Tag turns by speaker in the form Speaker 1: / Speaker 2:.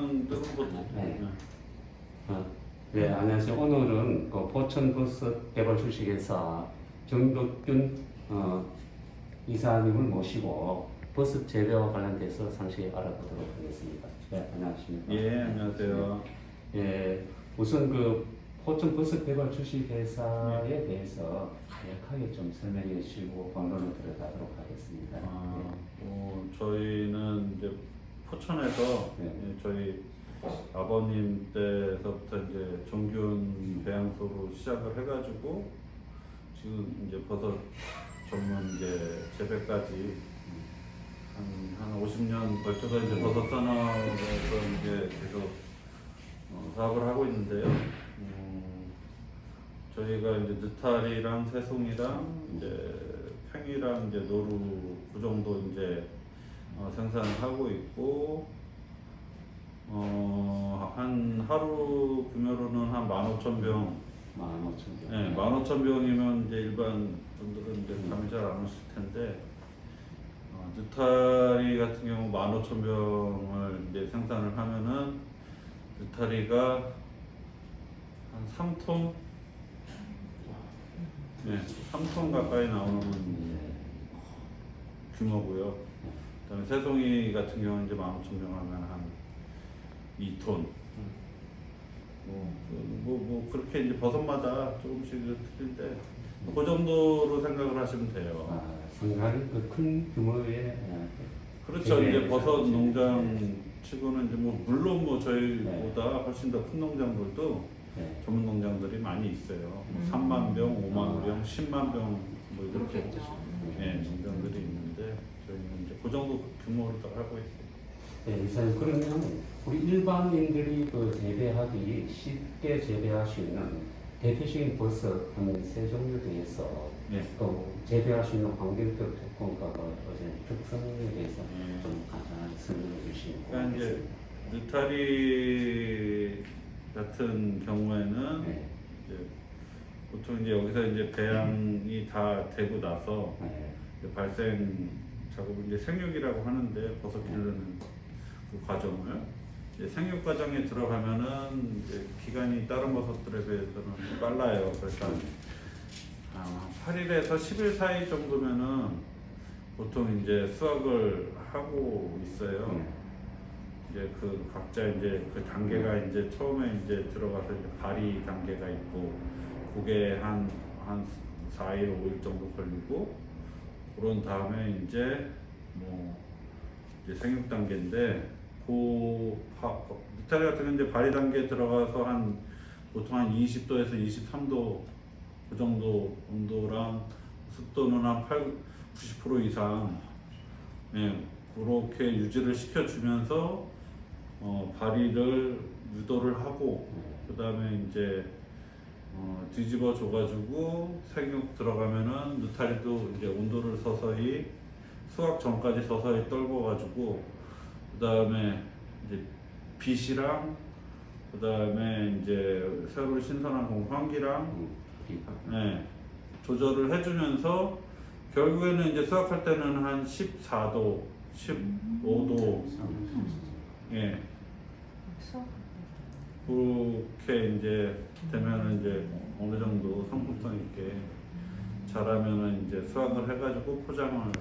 Speaker 1: 네. 어, 네, 안녕하세요. 오늘은 그 포천버섯 개발 주식회사 정덕균 어, 이사님을 모시고 버섯 재배와 관련돼서 상세히 알아보도록 하겠습니다. 네, 안녕하십니까.
Speaker 2: 예 안녕하세요
Speaker 1: 예, 우선 그 포천버섯 개발 주식회사에 대해서 간략하게 좀 설명해 주시고 본론을 들어가도록 하겠습니다.
Speaker 2: 아, 어, 저희는 이제 포천에서
Speaker 1: 네.
Speaker 2: 예, 저희 아버님 때서부터 이제 종균 배양소로 시작을 해가지고 지금 이제 버섯 전문 이제 재배까지 한, 한 50년 걸쳐서 이제 버섯 산업에서 이제 계속 어, 사업을 하고 있는데요. 음, 저희가 이제 느타리랑 새송이랑 이제 팽이랑 이제 노루 그 정도 이제 어, 생산을 하고 있고 어, 한 하루 구매로는 한 15,000병
Speaker 1: 만 오천 개.
Speaker 2: 네, 15,000병이면 이제 일반 분들은 이제 감이 잘 안 오실 텐데 어, 느타리 같은 경우 15,000병을 이제 생산을 하면은 느타리가 한 3톤 네, 3톤 가까이 나오는 규모고요. 그다음에 새송이 같은 경우는 이제 15,000병 하면 한 2톤. 뭐, 그, 뭐, 뭐 그렇게 이제 버섯마다 조금씩 틀린데 그 정도로 생각을 하시면 돼요.
Speaker 1: 아, 상당히 그큰 규모의 어,
Speaker 2: 그렇죠.
Speaker 1: 네,
Speaker 2: 이제 버섯
Speaker 1: 네.
Speaker 2: 농장 치고는 이제 뭐 물론 뭐 저희보다 훨씬 더 큰 농장들도
Speaker 1: 네.
Speaker 2: 전문 농장들이 많이 있어요. 뭐
Speaker 3: 음.
Speaker 2: 3만 병, 5만 병, 10만 병 뭐 이렇게
Speaker 3: 그렇겠죠.
Speaker 2: 예, 농장들이 있는데 저희는 이제 그 정도 규모로 다 하고 있어요.
Speaker 1: 네, 이사님 그러면 우리 일반인들이 그 재배하기 쉽게 재배할 수 있는 대표적인 버섯 한세 종류에 대해서
Speaker 2: 예.
Speaker 1: 또 재배할 수 있는 환경적 조건과 그 어떤 특성에 대해서
Speaker 2: 음.
Speaker 1: 좀 간단하게 설명해 주시면
Speaker 2: 그러니까 이제
Speaker 1: 고맙겠습니다.
Speaker 2: 느타리 같은 경우에는
Speaker 1: 네.
Speaker 2: 이제 보통 이제 여기서 이제 배양이 다 되고 나서
Speaker 1: 네.
Speaker 2: 이제 발생 작업을 이제 생육이라고 하는데 버섯 기르는 그 과정을 이제 생육 과정에 들어가면은 이제 기간이 다른 버섯들에 비해서는 빨라요. 그래서 아, 8일에서 10일 사이 정도면은 보통 이제 수확을 하고 있어요.
Speaker 1: 네.
Speaker 2: 이제 그 각자 이제 그 단계가 이제 처음에 이제 들어가서 이제 발이 단계가 있고 그게 한, 한 4일, 5일 정도 걸리고 그런 다음에 이제 뭐 이제 생육 단계인데 그 바- 느타리 같은 경우 이제 발이 단계에 들어가서 한 보통 한 20도에서 23도 그 정도 온도랑 습도는 한 8, 90% 이상. 예, 그렇게 유지를 시켜주면서 어, 발휘를 유도를 하고 그 다음에 이제 어, 뒤집어 줘가지고 생육 들어가면은 느타리도 이제 온도를 서서히 수확 전까지 서서히 떨궈가지고 그 다음에 이제 빛이랑 그 다음에 이제 새로 신선한 공 환기랑
Speaker 1: 음.
Speaker 2: 네, 조절을 해주면서 결국에는 이제 수확할 때는 한 14도, 15도, 예, 그렇게 이제 되면은 이제 어느 정도 상품성 있게 자라면은 이제 수확을 해가지고 포장을